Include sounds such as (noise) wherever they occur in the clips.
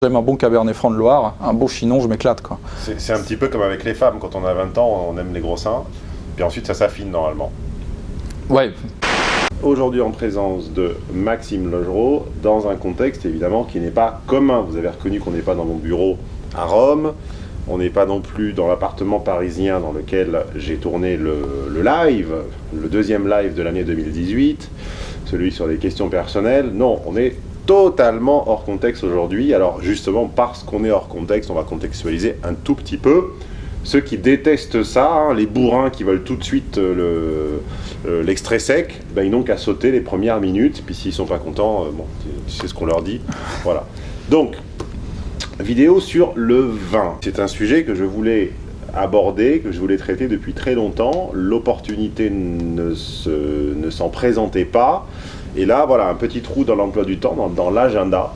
J'aime un bon Cabernet Franc de Loire, un beau Chinon, je m'éclate quoi. C'est un petit peu comme avec les femmes, quand on a 20 ans, on aime les gros seins, puis ensuite ça s'affine normalement. Ouais. Aujourd'hui en présence de Maxime Logereau, dans un contexte évidemment qui n'est pas commun. Vous avez reconnu qu'on n'est pas dans mon bureau à Rome, on n'est pas non plus dans l'appartement parisien dans lequel j'ai tourné le, le, live, le deuxième live de l'année 2018, celui sur les questions personnelles. Non, on est totalement hors contexte aujourd'hui. Alors justement, parce qu'on est hors contexte, on va contextualiser un tout petit peu. Ceux qui détestent ça, hein, les bourrins qui veulent tout de suite euh, l'extrait le, sec, ben, ils n'ont qu'à sauter les premières minutes, puis s'ils sont pas contents, euh, bon, sais ce qu'on leur dit. Voilà. Donc, vidéo sur le vin. C'est un sujet que je voulais aborder, que je voulais traiter depuis très longtemps. L'opportunité ne s'en ne présentait pas. Et là, voilà, un petit trou dans l'emploi du temps, dans, dans l'agenda.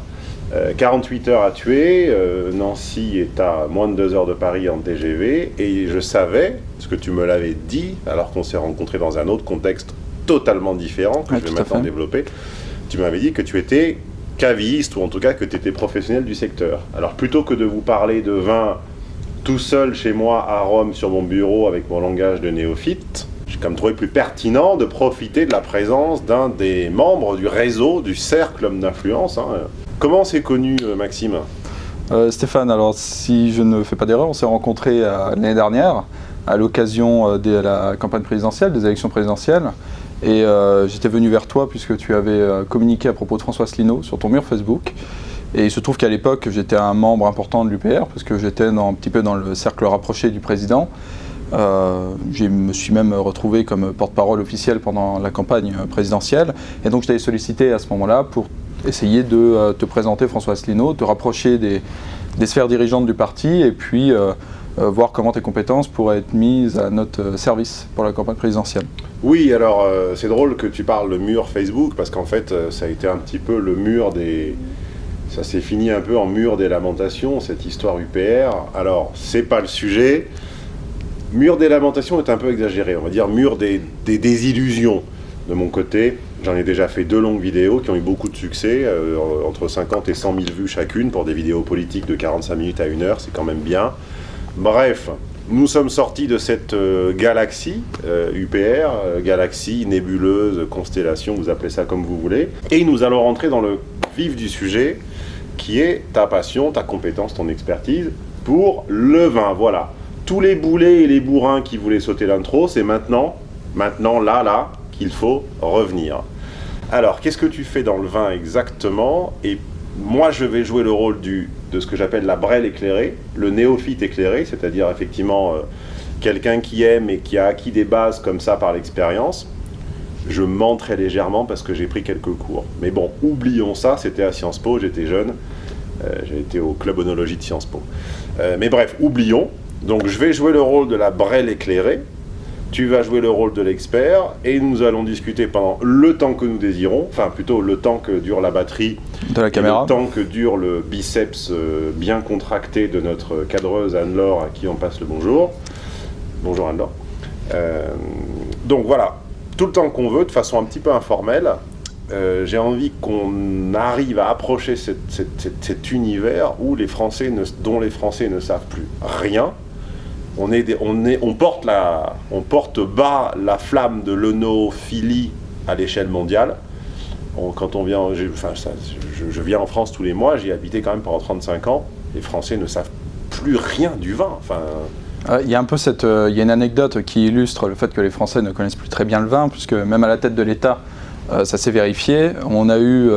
48 euh, heures à tuer, euh, Nancy est à moins de 2 heures de Paris en TGV, et je savais, ce que tu me l'avais dit, alors qu'on s'est rencontrés dans un autre contexte totalement différent, que je vais maintenant développer, tu m'avais dit que tu étais caviste, ou en tout cas que tu étais professionnel du secteur. Alors plutôt que de vous parler de vin tout seul chez moi à Rome sur mon bureau avec mon langage de néophyte, même trouvé plus pertinent de profiter de la présence d'un des membres du réseau, du cercle d'influence. hein. Comment c'est connu, euh, Maxime? Euh, Stéphane, alors si je ne fais pas d'erreur, on s'est rencontrés euh, l'année dernière à l'occasion de la campagne présidentielle, des élections présidentielles. Et j'étais venu vers toi puisque tu avais communiqué à propos de François Asselineau sur ton mur Facebook. Et il se trouve qu'à l'époque, j'étais un membre important de l'UPR parce que j'étais un petit peu dans le cercle rapproché du président. Euh, je me suis même retrouvé comme porte-parole officiel pendant la campagne présidentielle. Et donc je t'avais sollicité à ce moment-là pour essayer de euh, te présenter François Asselineau, te rapprocher des, sphères dirigeantes du parti et puis euh, voir comment tes compétences pourraient être mises à notre service pour la campagne présidentielle. Oui, alors c'est drôle que tu parles de mur Facebook, parce qu'en fait, ça a été un petit peu le mur des... Ça s'est fini un peu en mur des lamentations, cette histoire UPR. Alors, c'est pas le sujet. Mur des lamentations est un peu exagéré, on va dire mur des, désillusions de mon côté. J'en ai déjà fait deux longues vidéos qui ont eu beaucoup de succès, euh, entre 50 et 100 000 vues chacune pour des vidéos politiques de 45 minutes à 1 heure, c'est quand même bien. Bref, nous sommes sortis de cette euh, galaxie UPR, euh, galaxie, nébuleuse, constellation, vous appelez ça comme vous voulez, et nous allons rentrer dans le vif du sujet, qui est ta passion, ta compétence, ton expertise pour le vin. Voilà. Tous les boulets et les bourrins qui voulaient sauter l'intro, c'est maintenant, maintenant, là, là, qu'il faut revenir. Alors, qu'est-ce que tu fais dans le vin exactement? Et moi, je vais jouer le rôle de ce que j'appelle la brêle éclairée, le néophyte éclairé, c'est-à-dire effectivement euh, quelqu'un qui aime et qui a acquis des bases comme ça par l'expérience. Je mens très légèrement parce que j'ai pris quelques cours. Mais bon, oublions ça, c'était à Sciences Po, j'étais jeune. Euh, j'ai été au club onologie de Sciences Po. Euh, mais bref, oublions. Donc je vais jouer le rôle de la brêle éclairée. Tu vas jouer le rôle de l'expert et nous allons discuter pendant le temps que nous désirons, enfin plutôt le temps que dure la batterie De la caméra le temps que dure le biceps euh, bien contracté de notre cadreuse Anne-Laure à qui on passe le bonjour. Bonjour Anne-Laure. Euh, donc voilà, tout le temps qu'on veut, de façon un petit peu informelle. Euh, J'ai envie qu'on arrive à approcher cette- cette- cette- cet univers où les Français ne- dont les Français ne savent plus rien. On, porte bas la flamme de l'onophilie à l'échelle mondiale. On- quand on vient, je, viens en France tous les mois, j'y ai habité quand même pendant 35 ans. Les Français ne savent plus rien du vin. Euh, Il y a un peu cette, euh, y a une anecdote qui illustre le fait que les Français ne connaissent plus très bien le vin, puisque même à la tête de l'État, euh, ça s'est vérifié. On a eu,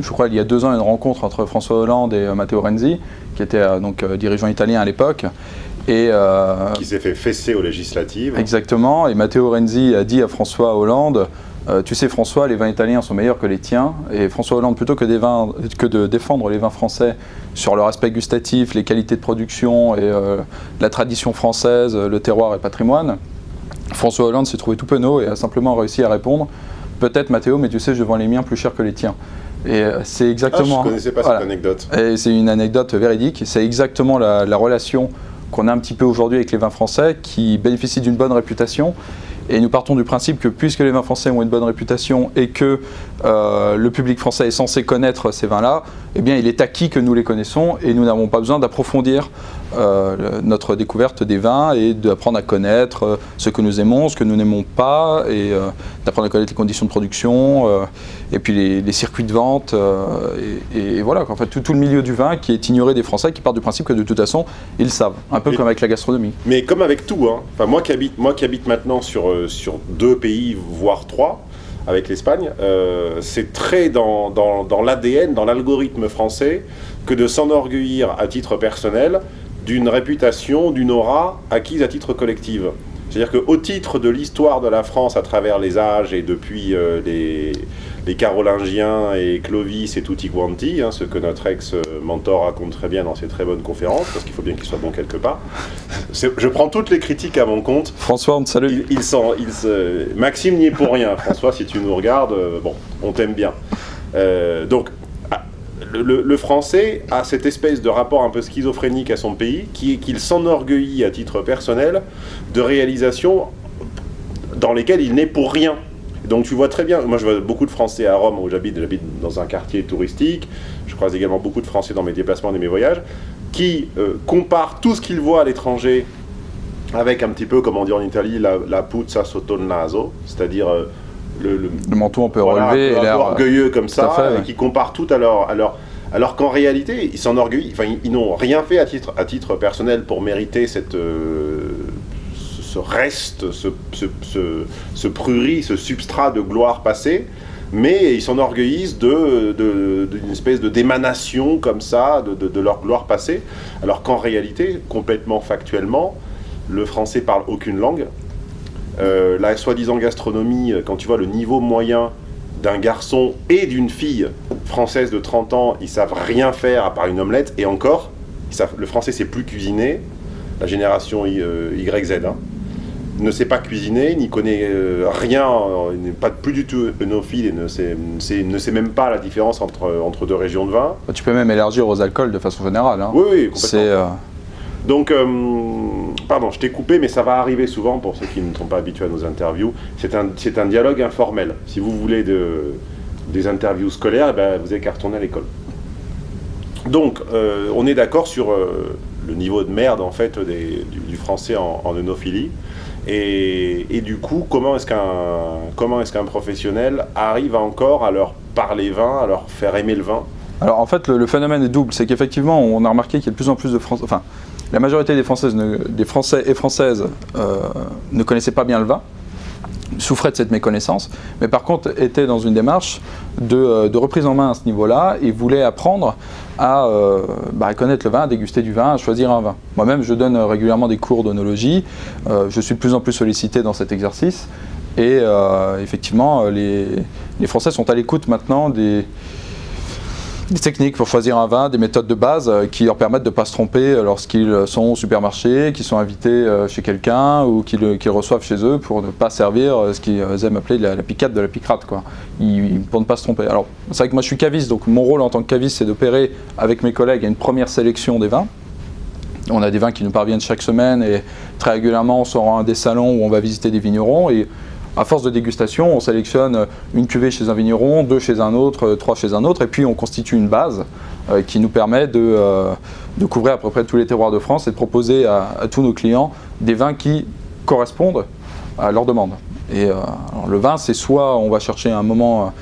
je crois, il y a deux ans, une rencontre entre François Hollande et Matteo Renzi, qui était donc dirigeant italien à l'époque. Et euh, qui s'est fait fesser aux législatives. Exactement, et Matteo Renzi a dit à François Hollande euh, Tu sais François, les vins italiens sont meilleurs que les tiens. Et François Hollande, plutôt que, des vins, que de défendre les vins français sur leur aspect gustatif, les qualités de production et euh, la tradition française, le terroir et patrimoine, François Hollande s'est trouvé tout penaud et a simplement réussi à répondre Peut-être Matteo, mais tu sais, je vends les miens plus cher que les tiens. Et euh, c'est Ah, exactement. je connaissais pas Voilà. cette anecdote. Et c'est une anecdote véridique. C'est exactement la, la relation qu'on a un petit peu aujourd'hui avec les vins français qui bénéficient d'une bonne réputation. Et nous partons du principe que puisque les vins français ont une bonne réputation et que euh, le public français est censé connaître ces vins-là, eh bien, il est acquis que nous les connaissons et nous n'avons pas besoin d'approfondir euh, notre découverte des vins et d'apprendre à connaître euh, ce que nous aimons, ce que nous n'aimons pas, et euh, d'apprendre à connaître les conditions de production, et puis les, circuits de vente, et, voilà, en fait, tout, le milieu du vin qui est ignoré des Français, qui part du principe que de toute façon, ils savent, un peu comme avec la gastronomie. Mais comme avec tout, hein. enfin, moi, qui habite, moi qui habite maintenant sur, sur deux pays, voire trois, avec l'Espagne, c'est très dans, dans, dans l'ADN, dans l'algorithme français, que de s'enorgueillir à titre personnel d'une réputation, d'une aura acquise à titre collectif. C'est-à-dire qu'au titre de l'histoire de la France à travers les âges et depuis euh, les, Carolingiens et Clovis et tutti quanti, hein, ce que notre ex-mentor raconte très bien dans ses très bonnes conférences, parce qu'il faut bien qu'il soit bon quelque part. Je prends toutes les critiques à mon compte. François, on te salue. Il, Maxime n'y est pour rien. François, si tu nous regardes, euh, bon, on t'aime bien. Euh, donc, le, français a cette espèce de rapport un peu schizophrénique à son pays, qui est qu'il s'enorgueillit à titre personnel de réalisations dans lesquelles il n'est pour rien. Donc tu vois très bien, moi je vois beaucoup de Français à Rome où j'habite, j'habite dans un quartier touristique, je croise également beaucoup de Français dans mes déplacements et mes voyages, qui euh, comparent tout ce qu'ils voient à l'étranger avec un petit peu, comme on dit en Italie, la, la puzza sotto il naso, c'est-à-dire... Euh, le, manteau un peu relevé, et l'air orgueilleux comme ça, et qui comparent tout à leur, alors qu'en réalité, ils s'enorgueillent, enfin, ils, n'ont rien fait à titre, à titre personnel pour mériter cette, euh, ce reste, ce, ce, ce, prurit, ce substrat de gloire passée, mais ils s'enorgueillissent d'une de, espèce de d'émanation comme ça, de, de, leur gloire passée, alors qu'en réalité, complètement factuellement, le français parle aucune langue, euh, la soi-disant gastronomie, euh, quand tu vois le niveau moyen d'un garçon et d'une fille française de 30 ans, ils savent rien faire à part une omelette, et encore, le français sait plus cuisiner, la génération euh, YZ, hein, ne sait pas cuisiner, n'y connaît rien, n'est pas plus du tout œnophile et ne sait, ne sait même pas la différence entre, entre deux régions de vin. Tu peux même élargir aux alcools de façon générale. Hein. Oui, oui, complètement. Donc, euh, pardon, je t'ai coupé, mais ça va arriver souvent pour ceux qui ne sont pas habitués à nos interviews. C'est un, un, dialogue informel. Si vous voulez de, des interviews scolaires, eh ben, vous avez qu'à retourner à l'école. Donc, euh, on est d'accord sur euh, le niveau de merde en fait du, français en, en Et, et, du coup, comment est-ce qu'un qu'un professionnel arrive encore à leur parler vin, à leur faire aimer le vin Alors en fait, le, le phénomène est double. C'est qu'effectivement, on a remarqué qu'il y a de plus en plus de Français. Enfin, la majorité des, Françaises des Français et Françaises euh, ne connaissaient pas bien le vin, souffraient de cette méconnaissance, mais par contre étaient dans une démarche de, euh, reprise en main à ce niveau-là et voulaient apprendre euh, bah, à, connaître le vin, à déguster du vin, à choisir un vin. Moi-même, je donne régulièrement des cours d'onologie, je suis de plus en plus sollicité dans cet exercice, et effectivement, les Français sont à l'écoute maintenant des, des techniques pour choisir un vin, des méthodes de base euh, qui leur permettent de ne pas se tromper lorsqu'ils sont au supermarché, qu'ils sont invités euh, chez quelqu'un ou qu'ils reçoivent chez eux pour ne pas servir euh, ce qu'ils aiment appeler la, picade de la picrate, quoi. pour ne pas se tromper. Alors, c'est vrai que moi je suis caviste, donc mon rôle en tant que caviste, c'est d'opérer avec mes collègues une première sélection des vins. On a des vins qui nous parviennent chaque semaine et très régulièrement on sort à un des salons où on va visiter des vignerons et à force de dégustation, on sélectionne une cuvée chez un vigneron, deux chez un autre, euh, trois chez un autre, et puis on constitue une base euh, qui nous permet euh, de, couvrir à peu près tous les terroirs de France et de proposer à, tous nos clients des vins qui correspondent à leur demande. Et le vin, c'est soit on va chercher un moment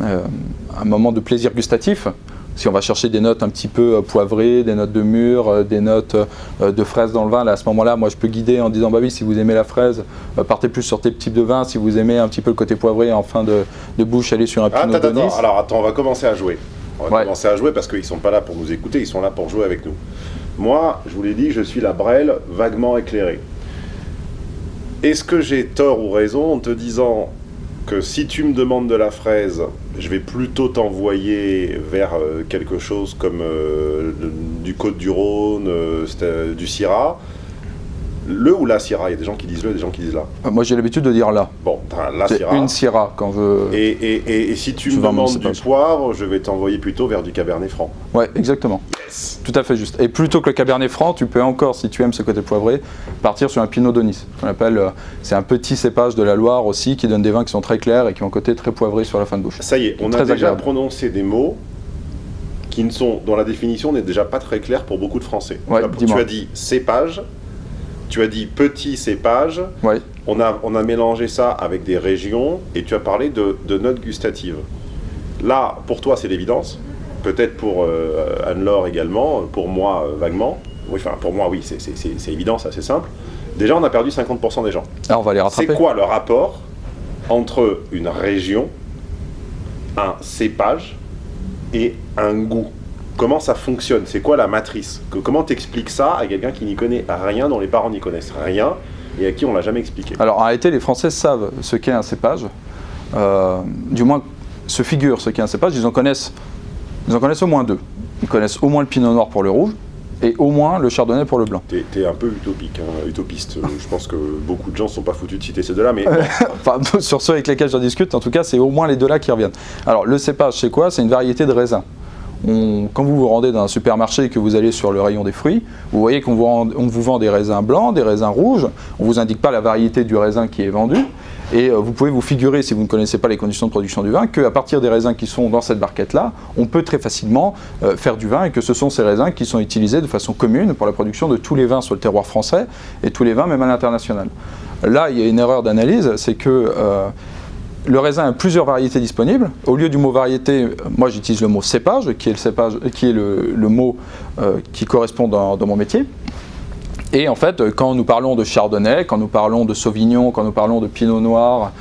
de plaisir gustatif, si on va chercher des notes un petit peu euh, poivrées, des notes de mûr, euh, des notes euh, de fraises dans le vin, là, à ce moment-là, moi je peux guider en disant bah oui, si vous aimez la fraise, partez plus sur tes types de vin. Si vous aimez un petit peu le côté poivré en fin de, bouche, allez sur un ah, Pinot attends, attends. Alors attends, on va commencer à jouer. On va commencer à jouer parce qu'ils sont pas là pour nous écouter, ils sont là pour jouer avec nous. Moi, je vous l'ai dit, je suis la Brelle vaguement éclairée. Est-ce que j'ai tort ou raison en te disant que si tu me demandes de la fraise, je vais plutôt t'envoyer vers euh, quelque chose comme euh, du Côte-du-Rhône, euh, du Syrah, le ou la Syrah Il y a des gens qui disent le, des gens qui disent là. Moi j'ai l'habitude de dire là. Bon, la Syrah. une Syrah quand je... Et, et, et, si tu me demandes du poivre, je vais t'envoyer plutôt vers du Cabernet Franc. Ouais, exactement. Tout à fait juste. Et plutôt que le Cabernet Franc, tu peux encore, si tu aimes ce côté poivré, partir sur un Pinot de Nice. On appelle, euh, c'est un petit cépage de la Loire aussi qui donne des vins qui sont très clairs et qui ont un côté très poivré sur la fin de bouche. Ça y est, on a déjà prononcé des mots qui ne sont, dont la définition n'est déjà pas très claire pour beaucoup de Français. Ouais, tu, as, tu dis-moi. as dit cépage, tu as dit petit cépage, on a, on a mélangé ça avec des régions et tu as parlé de, de notes gustatives. Là, pour toi, c'est l'évidence. Peut-être pour euh, Anne-Laure également, pour moi, euh, vaguement. Oui, enfin, pour moi, oui, c'est- c'est c'est- c'est évident, c'est assez simple. Déjà, on a perdu 50% des gens. Alors, on va les rattraper. C'est quoi le rapport entre une région, un cépage et un goût? Comment ça fonctionne? C'est quoi la matrice? Que- Comment t'expliques ça à quelqu'un qui n'y connaît rien, dont les parents n'y connaissent rien et à qui on l'a jamais expliqué? Alors, en réalité, les Français savent ce qu'est un cépage. Euh, du moins, se figurent ce qu'est un cépage. Ils en connaissent, ils en connaissent au moins deux. Ils connaissent au moins le pinot noir pour le rouge et au moins le chardonnay pour le blanc. T'es t'es un peu utopique, hein, utopiste. Euh, Je pense que beaucoup de gens ne sont pas foutus de citer ces deux-là, mais (laughs) Enfin, (laughs) sur ceux avec lesquels j'en discute, en tout cas, c'est au moins les deux-là qui reviennent. Alors, le cépage, c'est quoi? C'est une variété de raisin. Quand vous vous rendez dans un supermarché et que vous allez sur le rayon des fruits, vous voyez qu'on vous vend des raisins blancs, des raisins rouges. On ne vous indique pas la variété du raisin qui est vendu. Et euh, vous pouvez vous figurer, si vous ne connaissez pas les conditions de production du vin, qu'à partir des raisins qui sont dans cette barquette-là, on peut très facilement euh, faire du vin et que ce sont ces raisins qui sont utilisés de façon commune pour la production de tous les vins sur le terroir français et tous les vins même à l'international. Là, il y a une erreur d'analyse, c'est que euh, le raisin a plusieurs variétés disponibles. Au lieu du mot variété, euh, moi j'utilise le mot cépage, qui est le, le mot euh, qui correspond dans, dans mon métier. Et en fait, euh, quand nous parlons de chardonnay, quand nous parlons de sauvignon, quand nous parlons de pinot noir,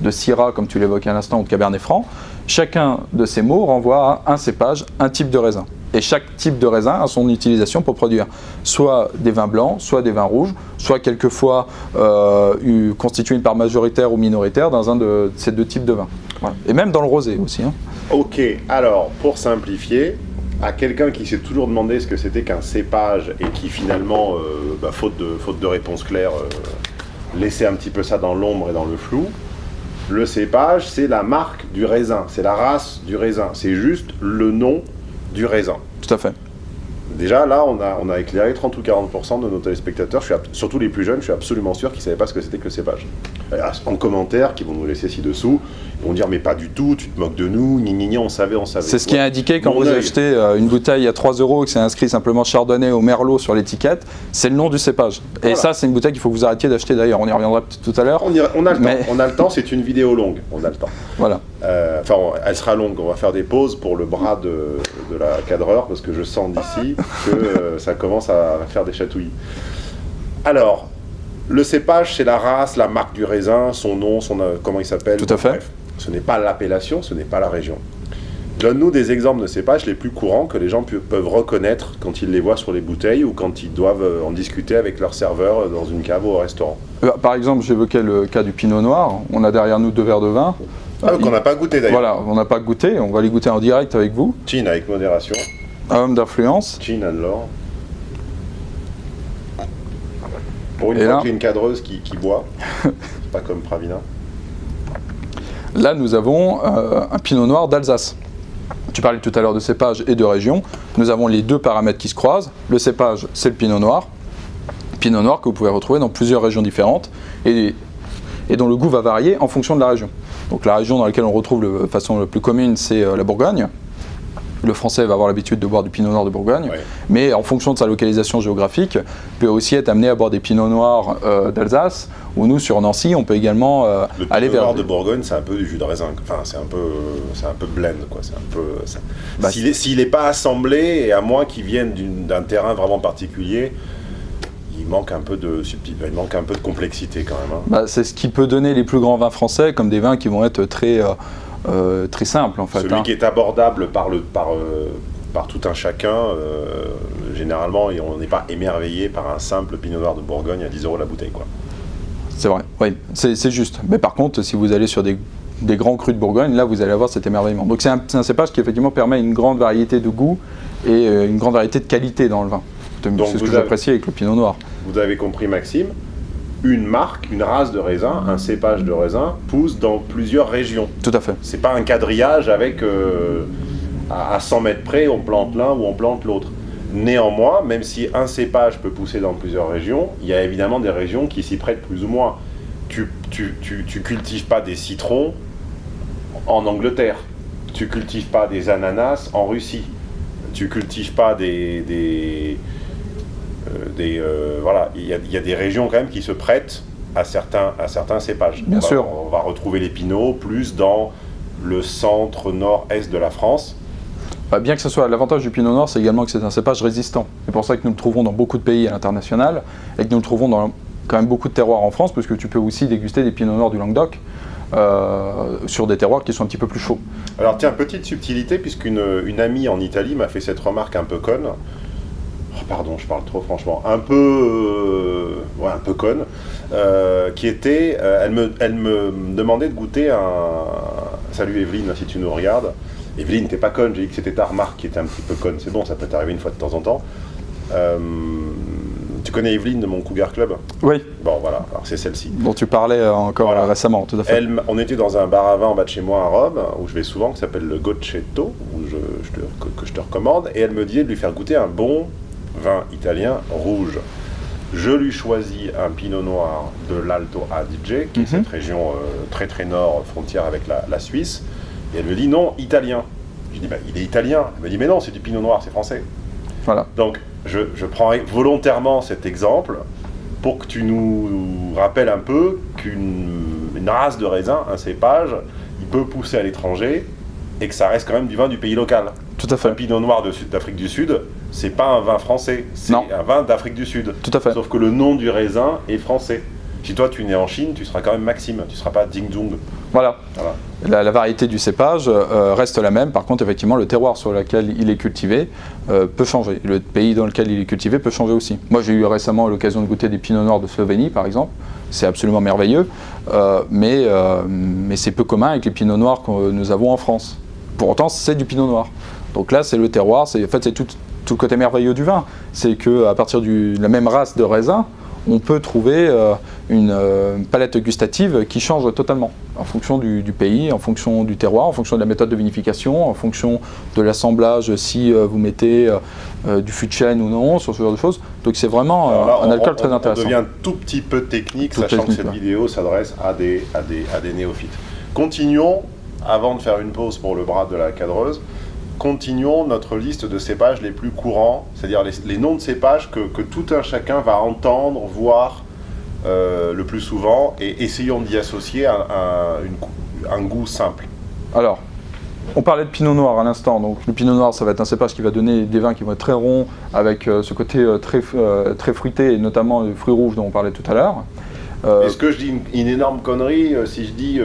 de syrah, comme tu l'évoquais à l'instant, ou de cabernet franc, chacun de ces mots renvoie à un cépage, un type de raisin. Et chaque type de raisin a son utilisation pour produire soit des vins blancs, soit des vins rouges, soit quelquefois euh, eu- constitué une part majoritaire ou minoritaire dans un de ces deux types de vins. Et même dans le rosé aussi. hein. Ok, alors pour simplifier, à quelqu'un qui s'est toujours demandé ce que c'était qu'un cépage et qui finalement, euh, bah, faute, de, faute de réponse claire, euh, laissait un petit peu ça dans l'ombre et dans le flou, le cépage c'est la marque du raisin, c'est la race du raisin, c'est juste le nom du raisin. Tout à fait. Déjà là, on a, on a éclairé 30 ou 40% de nos téléspectateurs, je suis surtout les plus jeunes, je suis absolument sûr qu'ils ne savaient pas ce que c'était que le cépage. Euh, En commentaire, qui vont nous laisser ci-dessous, ils vont dire mais pas du tout, tu te moques de nous, ni ni ni, on savait, on savait. C'est ce qui est indiqué quand Mon vous œil. achetez euh, une bouteille à 3 euros et que c'est inscrit simplement Chardonnay au Merlot sur l'étiquette, c'est le nom du cépage. Et ça, c'est une bouteille qu'il faut que vous arrêtiez d'acheter d'ailleurs. On y reviendra tout à l'heure. On, on a le Mais- temps, on a le temps, c'est une vidéo longue, on a le temps. Voilà. Euh, Enfin, elle sera longue, on va faire des pauses pour le bras de, de la cadreur, parce que je sens d'ici que euh, ça commence à faire des chatouilles. Alors, le cépage, c'est la race, la marque du raisin, son nom, son, euh, comment il s'appelle. Tout à fait. Bref, ce n'est pas l'appellation, ce n'est pas la région. Donne-nous des exemples de cépages les plus courants que les gens peuvent reconnaître quand ils les voient sur les bouteilles ou quand ils doivent euh, en discuter avec leur serveur euh, dans une cave ou au restaurant. Euh, Par exemple, j'évoquais le cas du Pinot Noir. On a derrière nous deux verres de vin. Ah, qu'on n'a pas goûté d'ailleurs. Voilà, on n'a pas goûté. On va les goûter en direct avec vous. Chin avec modération. Un homme d'influence. Chin Anne-Laure. Pour fois là- une cadreuse qui, qui boit, (laughs) c'est pas comme Pravina. Là, nous avons euh, un Pinot Noir d'Alsace. Tu parlais tout à l'heure de cépage et de région. Nous avons les deux paramètres qui se croisent. Le cépage, c'est le Pinot Noir. Pinot Noir que vous pouvez retrouver dans plusieurs régions différentes et, dont le goût va varier en fonction de la région. Donc la région dans laquelle on retrouve de façon la plus commune, c'est euh, la Bourgogne. Le français va avoir l'habitude de boire du pinot noir de Bourgogne, Ouais. mais en fonction de sa localisation géographique, peut aussi être amené à boire des pinots noirs euh, d'Alsace, ou nous sur Nancy, on peut également euh, Le aller Pinot vers... Noir de Bourgogne, c'est un peu du jus de raisin. Enfin, c'est un peu, c'est un peu blend, quoi. C'est un peu. ça- Bah, S'il est, s'il est pas assemblé, et à moins qu'il vienne d'un terrain vraiment particulier, il manque un peu de il manque un peu de complexité quand même. hein. Bah, c'est ce qui peut donner les plus grands vins français, comme des vins qui vont être très, euh, euh, très simples en fait. Celui hein. qui est abordable par le, par, euh, par tout un chacun, euh, généralement, et on n'est pas émerveillé par un simple Pinot Noir de Bourgogne à 10 euros la bouteille, quoi. C'est vrai, oui, c'est juste. Mais par contre, si vous allez sur des, des grands crus de Bourgogne, là vous allez avoir cet émerveillement. Donc c'est un, un cépage qui effectivement permet une grande variété de goût et une grande variété de qualité dans le vin. Donc, C'est ce que j'apprécie avec le pinot noir. Vous avez compris, Maxime, une marque, une race de raisin, un cépage de raisin pousse dans plusieurs régions. Tout à fait. C'est pas un quadrillage avec euh, à à 100 mètres près, on plante l'un ou on plante l'autre. Néanmoins, même si un cépage peut pousser dans plusieurs régions, il y a évidemment des régions qui s'y prêtent plus ou moins. Tu, tu, tu, tu cultives pas des citrons en Angleterre. Tu cultives pas des ananas en Russie. tu cultives pas des... des, des voilà, il y, y, a des régions quand même qui se prêtent à certains, à certains cépages. Bien on sûr. Va, on va retrouver les pinots plus dans le centre nord-est de la France. Bah, bien que ce soit l'avantage du pinot noir, c'est également que c'est un cépage résistant. C'est pour ça que nous le trouvons dans beaucoup de pays à l'international et que nous le trouvons dans quand même beaucoup de terroirs en France, parce que tu peux aussi déguster des pinots noirs du Languedoc euh, sur des terroirs qui sont un petit peu plus chauds. Alors tiens, petite subtilité, puisqu'une une amie en Italie m'a fait cette remarque un peu conne. Oh, pardon, je parle trop franchement. Un peu, euh, ouais, un peu conne. Euh, qui était, euh, elle, me, elle me demandait de goûter un... Salut Evelyne, si tu nous regardes. Evelyne, t'es pas conne, j'ai dit que c'était ta remarque qui était un petit peu conne. C'est bon, ça peut t'arriver une fois de temps en temps. Euh, tu connais Evelyne de mon Cougar Club? Oui. Bon, voilà, alors c'est celle-ci. Dont tu parlais encore voilà. récemment, tout à fait. Elle, on était dans un bar à vin en bas de chez moi à Rome, où je vais souvent, qui s'appelle le Gocetto, où je, je te, que, que, je te recommande, et elle me disait de lui faire goûter un bon vin italien rouge. Je lui choisis un pinot noir de l'Alto Adige, qui mm -hmm. est cette région euh, très très nord, frontière avec la, la, Suisse. Et elle me dit non, italien. Je dis bah, il est italien. Elle me dit mais non, c'est du pinot noir, c'est français. Voilà. Donc je, je, prends volontairement cet exemple pour que tu nous rappelles un peu qu'une race de raisin, un cépage, il peut pousser à l'étranger et que ça reste quand même du vin du pays local. Tout à fait. Un pinot noir d'Afrique du Sud, c'est pas un vin français, c'est un vin d'Afrique du Sud. Tout à fait. Sauf que le nom du raisin est français. Si toi tu es né en Chine, tu seras quand même Maxime, tu ne seras pas Ding Zhong. Voilà. voilà. La, la, variété du cépage euh, reste la même, par contre effectivement le terroir sur lequel il est cultivé euh, peut changer. Le pays dans lequel il est cultivé peut changer aussi. Moi j'ai eu récemment l'occasion de goûter des pinots noirs de Slovénie par exemple, c'est absolument merveilleux, euh, mais, mais c'est peu commun avec les pinots noirs que nous avons en France. Pour autant c'est du pinot noir. Donc là c'est le terroir, en fait c'est tout, tout le côté merveilleux du vin, c'est qu'à partir du, de la même race de raisin, on peut trouver euh, une euh, palette gustative qui change totalement en fonction du, du, pays, en fonction du terroir, en fonction de la méthode de vinification, en fonction de l'assemblage, si euh, vous mettez du fût de chêne ou non, sur ce genre de choses. Donc c'est vraiment là, un on, alcool on, très intéressant. On devient tout petit peu technique, Tout sachant technique, que cette ouais. vidéo s'adresse à des, à, des, à des néophytes. Continuons, avant de faire une pause pour le bras de la cadreuse, continuons notre liste de cépages les plus courants, c'est-à-dire les, les, noms de cépages que, que, tout un chacun va entendre, voir euh, le plus souvent, et essayons d'y associer un, un, une, un, goût simple. Alors, on parlait de pinot noir à l'instant, donc le pinot noir ça va être un cépage qui va donner des vins qui vont être très ronds, avec euh, ce côté euh, très, très fruité, et notamment le fruit rouge dont on parlait tout à l'heure. Est-ce que je dis une, une énorme connerie si je dis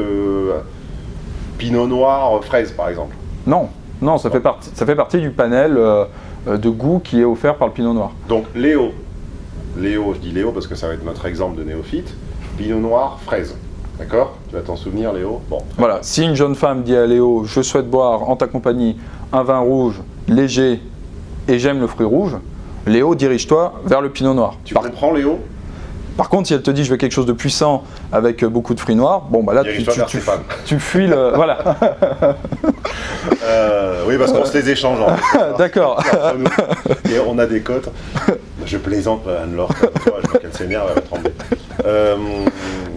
pinot noir fraise par exemple? Non, non, ça fait, partie, ça fait partie du panel euh, de goût qui est offert par le Pinot Noir. Donc Léo, Léo, je dis Léo parce que ça va être notre exemple de néophyte, Pinot Noir, fraise. D'accord? Tu vas t'en souvenir Léo? Bon. Voilà, si une jeune femme dit à Léo, je souhaite boire en ta compagnie un vin rouge, léger, et j'aime le fruit rouge, Léo, dirige-toi vers le Pinot Noir. Tu par... comprends Léo? Par contre, si elle te dit je veux quelque chose de puissant avec beaucoup de fruits noirs, bon bah là tu, tu, tu, tu, fuis le... voilà. (laughs) euh, oui, parce qu'on se les échange. (laughs) D'accord. Et on a des cotes. Je plaisante Anne-Laure, je vois qu'elle s'énerve, elle va trembler. Euh...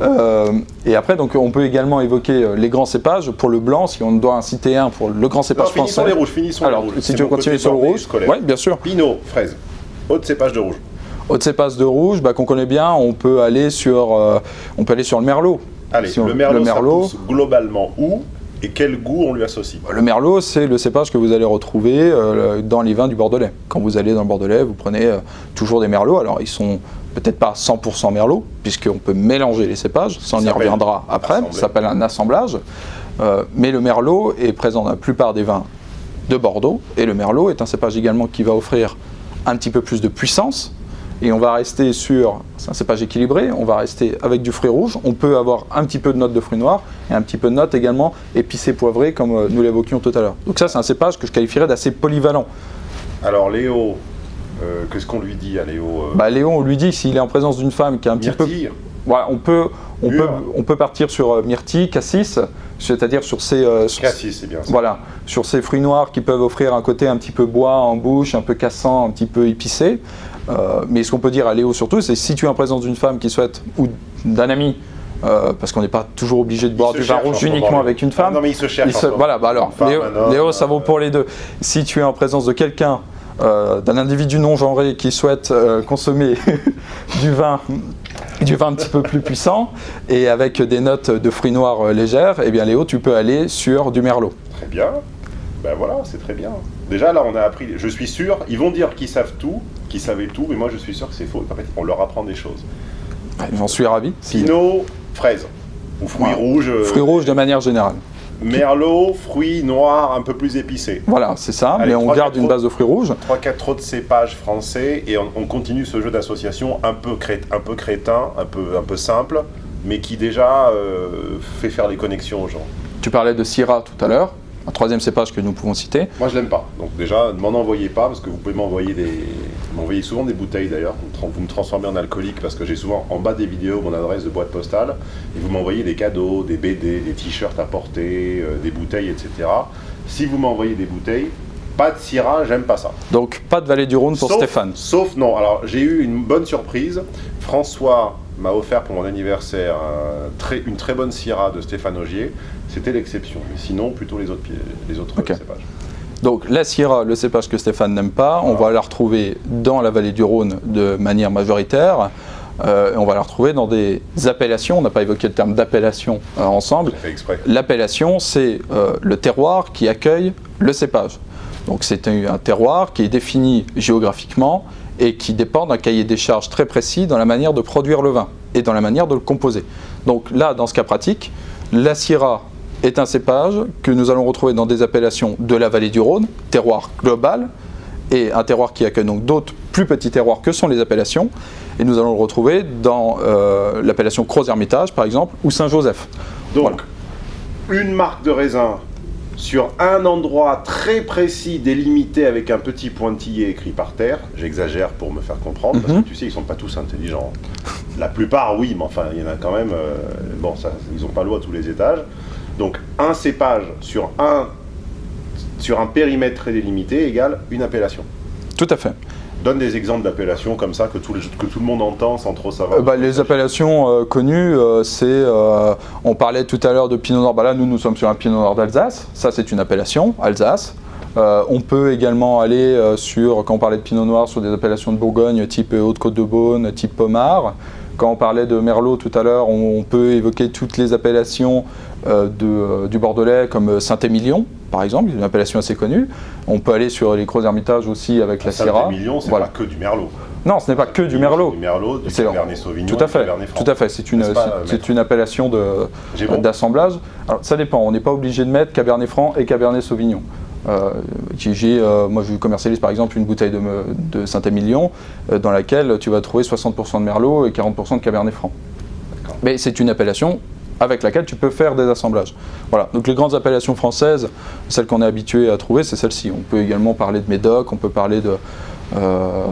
Euh, et après, donc, on peut également évoquer les grands cépages. Pour le blanc, si on doit en citer un pour le grand cépage non, finissons français. les rouges, finissons Alors, les rouges. si tu veux continuer sur le rouge, oui, bien sûr. Pinot, fraise, haute cépage de rouge. Haute cépage de rouge, bah, qu'on connaît bien, on peut aller sur, euh, on peut aller sur le merlot. Allez, si on, le merlot, le merlot ça pousse globalement où? Et quel goût on lui associe Le merlot, c'est le cépage que vous allez retrouver euh, dans les vins du Bordelais. Quand vous allez dans le Bordelais, vous prenez euh, toujours des merlots. Alors, ils sont peut-être pas 100% merlot, puisqu'on peut mélanger les cépages, ça on y reviendra après, ça s'appelle un assemblage. Euh, mais le merlot est présent dans la plupart des vins de Bordeaux, et le merlot est un cépage également qui va offrir un petit peu plus de puissance, et on va rester sur, c'est un cépage équilibré, on va rester avec du fruit rouge, on peut avoir un petit peu de notes de fruits noirs et un petit peu de notes également épicées poivrées comme nous l'évoquions tout à l'heure. Donc ça c'est un cépage que je qualifierais d'assez polyvalent. Alors Léo, euh, qu'est-ce qu'on lui dit à Léo euh... bah, Léo on lui dit s'il est en présence d'une femme qui est un petit peu... Voilà, on peut, on, peut, on peut partir sur euh, myrtille, cassis, c'est-à-dire sur ces, euh, sur, cassis, c'est bien ça. Voilà, sur ces fruits noirs qui peuvent offrir un côté un petit peu bois en bouche, un peu cassant, un petit peu épicé. Euh, mais ce qu'on peut dire à Léo surtout, c'est si tu es en présence d'une femme qui souhaite, ou d'un ami, euh, parce qu'on n'est pas toujours obligé de boire du vin rouge uniquement avec une Ah femme. non, mais il se cherche Il se- voilà, bah alors, femme, Léo, un homme, Léo, ça vaut euh, pour les deux. Si tu es en présence de quelqu'un, euh, d'un individu non genré qui souhaite euh, consommer (laughs) du vin du vin un petit peu plus puissant et avec des notes de fruits noirs légères, eh bien Léo, tu peux aller sur du merlot. Très bien. Ben voilà, c'est très bien. Déjà là, on a appris. Je suis sûr, ils vont dire qu'ils savent tout, qu'ils savaient tout, mais moi je suis sûr que c'est faux. En fait, on leur apprend des choses. J'en suis ravi. Pinot, fraise. Ou fruits Ouais. rouges. euh, Fruits rouges de manière générale. Merlot, fruits noirs un peu plus épicés. Voilà, c'est ça, Allez, mais on garde une base de fruits rouges. 3-4 autres cépages français et on, on continue ce jeu d'association un peu, cré- un peu crétin, un peu, un peu simple, mais qui déjà euh, fait faire les connexions aux gens. Tu parlais de Syrah tout à l'heure, un troisième cépage que nous pouvons citer. Moi je l'aime pas, donc déjà ne m'en envoyez pas parce que vous pouvez m'envoyer des, m'envoyer souvent des bouteilles d'ailleurs. Vous, me transformez en alcoolique parce que j'ai souvent en bas des vidéos mon adresse de boîte postale et vous m'envoyez des cadeaux, des BD, des t-shirts à porter, euh, des bouteilles, etc. Si vous m'envoyez des bouteilles, pas de Syrah, j'aime pas ça. Donc pas de vallée du Rhône pour sauf, Stéphane. Sauf non. Alors j'ai eu une bonne surprise. François m'a offert pour mon anniversaire un très- une très bonne Syrah de Stéphane Augier. C'était l'exception. Mais sinon, plutôt les autres, les autres cépages. Donc la Syrah, le cépage que Stéphane n'aime pas, on va la retrouver dans la vallée du Rhône de manière majoritaire. Euh, et on va la retrouver dans des appellations, on n'a pas évoqué le terme d'appellation euh, ensemble. L'appellation, c'est euh, le terroir qui accueille le cépage. Donc c'est un, un terroir qui est défini géographiquement et qui dépend d'un cahier des charges très précis dans la manière de produire le vin et dans la manière de le composer. Donc là, dans ce cas pratique, la Syrah est un cépage que nous allons retrouver dans des appellations de la vallée du Rhône, terroir global, et un terroir qui accueille donc d'autres plus petits terroirs que sont les appellations. Et nous allons le retrouver dans euh, l'appellation Croz-Hermitage, par exemple, ou Saint-Joseph. Donc, une marque de raisin sur un endroit très précis, délimité avec un petit pointillé écrit par terre. J'exagère pour me faire comprendre, parce Mhm. que tu sais, ils sont pas tous intelligents. La plupart, oui, mais enfin, il y en a quand même. euh, bon, ça, ils n'ont pas l'eau à tous les étages. Donc, un cépage sur un, sur un périmètre très délimité égale une appellation. Tout à fait. Donne des exemples d'appellations comme ça que tout, le, monde entend sans trop savoir. Euh, bah, les appellations euh, connues, euh, c'est, on parlait tout à l'heure de Pinot Noir, bah là nous nous sommes sur un Pinot Noir d'Alsace, ça c'est une appellation, Alsace. On peut également aller sur, quand on parlait de Pinot Noir, sur des appellations de Bourgogne type Haute-Côte-de-Beaune, type Pommard. Quand on parlait de Merlot tout à l'heure, on, on peut évoquer toutes les appellations euh, de, euh, du Bordelais comme euh, Saint-Émilion, par exemple, une appellation assez connue. On peut aller sur les Gros Hermitages aussi avec la Syrah. Saint-Émilion, c'est Voilà. pas que du merlot. Non, ce n'est pas que du Merlot. Du merlot, du cabernet sauvignon, Tout à fait, cabernet franc. tout à fait. C'est une, c'est- appellation bon d'assemblage. Alors ça dépend, on n'est pas obligé de mettre Cabernet Franc et Cabernet Sauvignon. Euh, j'ai- j'ai, euh, moi je commercialise par exemple une bouteille de, Saint-Émilion euh, dans laquelle tu vas trouver 60% de Merlot et 40% de Cabernet Franc. Mais c'est une appellation avec laquelle tu peux faire des assemblages. Voilà, donc les grandes appellations françaises, celles qu'on est habitué à trouver, c'est celle-ci. On peut également parler de Médoc, on peut parler de... euh,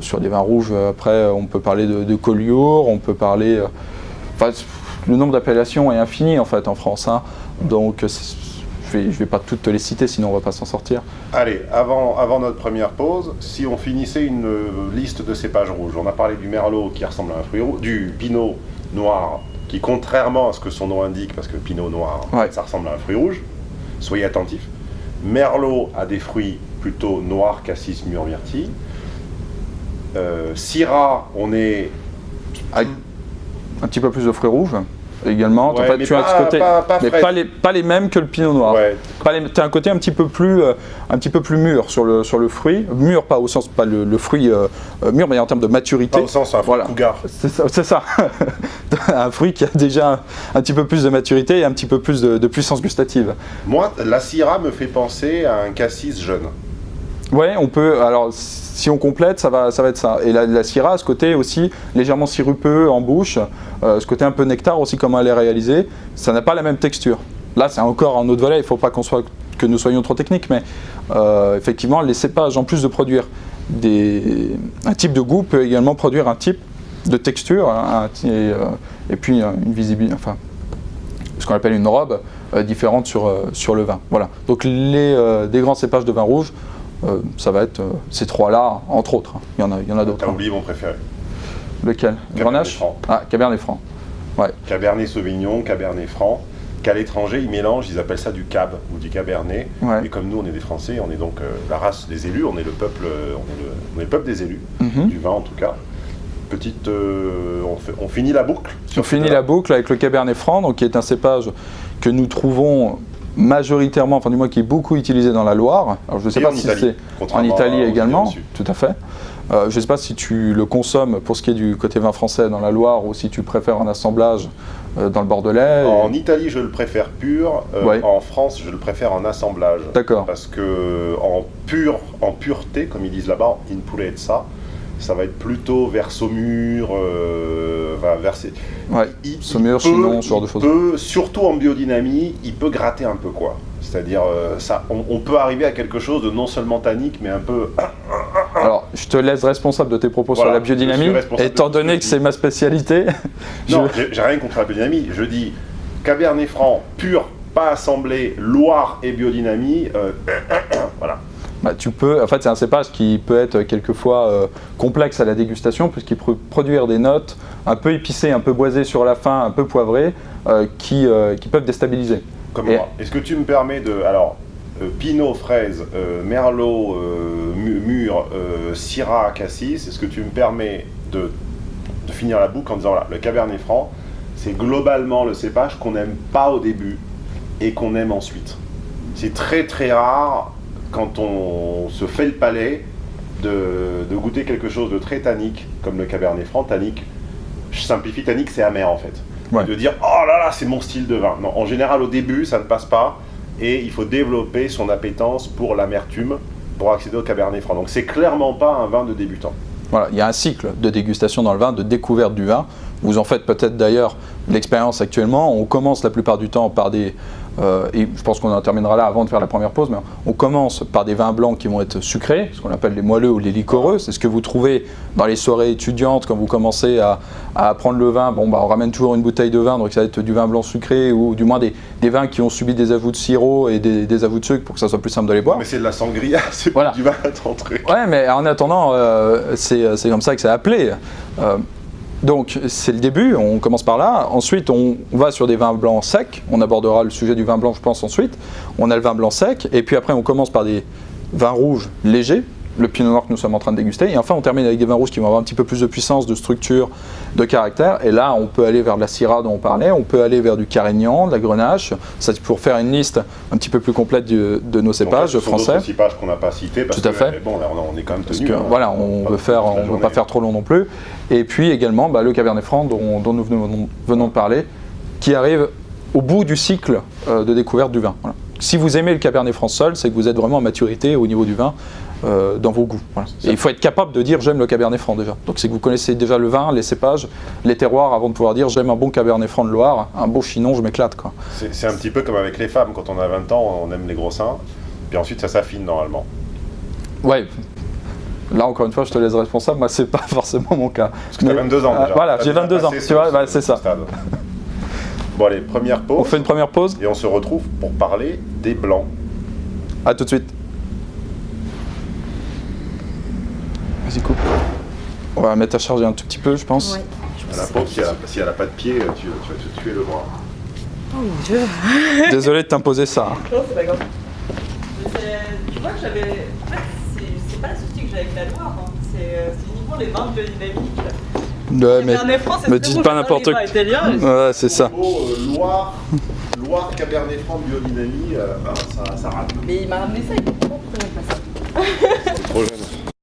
sur des vins rouges, après on peut parler de, de Collioure, on peut parler... euh, Enfin, le nombre d'appellations est infini en fait en France. hein. Donc je ne vais, je vais pas toutes te les citer, sinon on va pas s'en sortir. Allez, avant, avant notre première pause, si on finissait une liste de cépages rouges, on a parlé du merlot qui ressemble à un fruit rouge, du pinot noir qui, contrairement à ce que son nom indique, parce que pinot noir, Ouais. ça ressemble à un fruit rouge, soyez attentifs. Merlot a des fruits plutôt noirs, cassis, myrtilles. Euh, Syrah, on est un petit peu plus de fruits rouges également. Ouais, En fait, mais tu as pas- ce côté, pas- pas mais pas les, pas les mêmes que le pinot noir. ouais, tu as un côté un petit peu plus, euh, un petit peu plus mûr sur le, sur le fruit. Mûr, pas au sens, pas le, le fruit euh, euh, mûr, mais en termes de maturité. pas au sens un fruit Voilà. cougar. C'est ça. ça. (laughs) un fruit qui a déjà un, un petit peu plus de maturité et un petit peu plus de, de puissance gustative. Moi, la Syrah me fait penser à un cassis jeune. Ouais, on peut. Alors, si on complète, ça va, être ça. Et la, Syrah ce côté aussi légèrement sirupeux en bouche, euh, ce côté un peu nectar aussi, comment elle est réalisée. Ça n'a pas la même texture. Là, c'est encore un autre volet. Il ne faut pas que nous soyons trop techniques, mais euh, effectivement, les cépages, en plus de produire un type de goût, peut également produire un type de texture hein, euh, et puis une visibilité, enfin, ce qu'on appelle une robe différente sur, le vin. Voilà. Donc les, des grands cépages de vin rouge, euh, ça va être euh, ces trois-là, entre autres. hein. Il y en a, il y en a d'autres. T'as hein. oublié mon préféré. Lequel? Cabernet Grenache? Franc. Ah, Cabernet Franc. Ouais. Cabernet Sauvignon, Cabernet Franc, qu'à l'étranger, ils mélangent, ils appellent ça du cab ou du cabernet. Ouais. Et comme nous, on est des Français, on est donc euh, la race des élus, on est le peuple, on est le, on est le peuple des élus, Mhm. du vin en tout cas. Petite, on, fait- on finit la boucle. On finit la boucle avec le Cabernet Franc, donc qui est un cépage que nous trouvons majoritairement, enfin du moins qui est beaucoup utilisé dans la Loire. Alors je ne sais Et pas si c'est en Italie également, tout à fait. Euh, je ne sais pas si tu le consommes pour ce qui est du côté vin français dans la Loire ou si tu préfères un assemblage euh, dans le Bordelais. En Italie, je le préfère pur. euh, Ouais. En France, je le préfère en assemblage. D'accord. Parce que en pur, en pureté, comme ils disent là-bas, in purezza, ça va être plutôt vers Saumur, euh, vers ces- Ouais. il- Saumur, il peut- Chinon, ce genre de choses. peut, surtout en biodynamie, il peut gratter un peu quoi. C'est-à-dire, euh, ça, on, on peut arriver à quelque chose de non seulement tannique, mais un peu. Alors, je te laisse responsable de tes propos Voilà, sur la biodynamie, étant donné que c'est ma spécialité. (laughs) Non, j'ai rien contre la biodynamie. Je dis Cabernet Franc pur, pas assemblé, Loire et biodynamie. euh, (coughs) voilà. Bah, tu peux, en fait, c'est un cépage qui peut être quelquefois euh, complexe à la dégustation, puisqu'il peut produire des notes un peu épicées, un peu boisées sur la fin, un peu poivrées, euh, qui, euh, qui peuvent déstabiliser. Comme Et- moi. Est-ce que tu me permets de. Alors, Pinot, fraise, Merlot, mûr, Syrah, Cassis, est-ce que tu me permets de, de finir la boucle en disant voilà, le Cabernet Franc, c'est globalement le cépage qu'on n'aime pas au début et qu'on aime ensuite? C'est très très rare quand on se fait le palais de, de goûter quelque chose de très tannique comme le Cabernet Franc. Tannique, je simplifie, tannique c'est amer en fait. Ouais. De dire oh là là, c'est mon style de vin. Non, en général au début ça ne passe pas et il faut développer son appétence pour l'amertume pour accéder au Cabernet Franc. Donc c'est clairement pas un vin de débutant. Voilà, il y a un cycle de dégustation dans le vin, de découverte du vin. Vous en faites peut-être d'ailleurs l'expérience actuellement. On commence la plupart du temps par des, euh, et je pense qu'on en terminera là avant de faire la première pause, mais on commence par des vins blancs qui vont être sucrés, ce qu'on appelle les moelleux ou les liquoreux. C'est ce que vous trouvez dans les soirées étudiantes quand vous commencez à, à apprendre le vin. Bon, bah, on ramène toujours une bouteille de vin, donc ça va être du vin blanc sucré ou du moins des, des vins qui ont subi des avoues de sirop et des, des avoues de sucre pour que ça soit plus simple de les boire. Mais c'est de la sangria, (laughs) c'est Voilà. du vin à ton truc. Ouais, mais en attendant, euh, c'est c'est comme ça que c'est appelé. Euh, donc, c'est le début, on commence par là. Ensuite, on va sur des vins blancs secs. On abordera le sujet du vin blanc, je pense, ensuite. On a le vin blanc sec. Et puis après, on commence par des vins rouges légers. Le pinot noir que nous sommes en train de déguster. Et enfin, on termine avec des vins rouges qui vont avoir un petit peu plus de puissance, de structure, de caractère. Et là, on peut aller vers de la Syrah dont on parlait. On peut aller vers du Carignan, de la Grenache. Ça, c'est pour faire une liste un petit peu plus complète de nos cépages français. d'autres cépages qu'on n'a pas cités parce Tout à que fait. bon, là, on, on est quand même Parce tenu. que hein. voilà, on Pas veut faire, on veut pas faire trop long non plus. Et puis également bah, le Cabernet Franc dont, dont nous venons, venons de parler, qui arrive au bout du cycle euh, de découverte du vin. Voilà. Si vous aimez le Cabernet Franc seul, c'est que vous êtes vraiment en maturité au niveau du vin euh, dans vos goûts. Voilà. Et il faut être capable de dire j'aime le Cabernet Franc déjà. Donc c'est que vous connaissez déjà le vin, les cépages, les terroirs avant de pouvoir dire j'aime un bon Cabernet Franc de Loire, un beau chinon, je m'éclate quoi. C'est un petit peu comme avec les femmes, quand on a 20 ans, on aime les gros seins, puis ensuite ça s'affine normalement. Ouais. Là encore une fois, je te laisse responsable. Moi, c'est pas (laughs) forcément mon cas. Parce que tu as Mais- 22 ans déjà. voilà, j'ai déjà 22 ans. Tu vois, ce- bah, c'est ce ça. stade. Bon allez, première pause. On fait une première pause. Et on se retrouve pour parler des blancs. À tout de suite. Coupe. On va mettre à charger un tout petit peu, je pense. Ouais. À la pauvre, si elle a- si elle n'a pas de pied, tu, tu vas te tuer le bras. Oh mon dieu. (laughs) Désolé de t'imposer ça. hein. Non, c'est pas grave. Tu vois que j'avais. En fait, c'est- pas le souci que j'ai avec la Loire, hein. c'est euh, uniquement les vins biodynamiques. Ouais, mais... Cabernet Franc, c'est me dites pas n'importe quoi. Ouais, c'est ça. Oh, euh, Loire, Loire, Cabernet Franc, biodynamie, euh, ben, ça, ça rate. Mais il m'a ramené ça, il me dit pourquoi pas ça Trop jeune.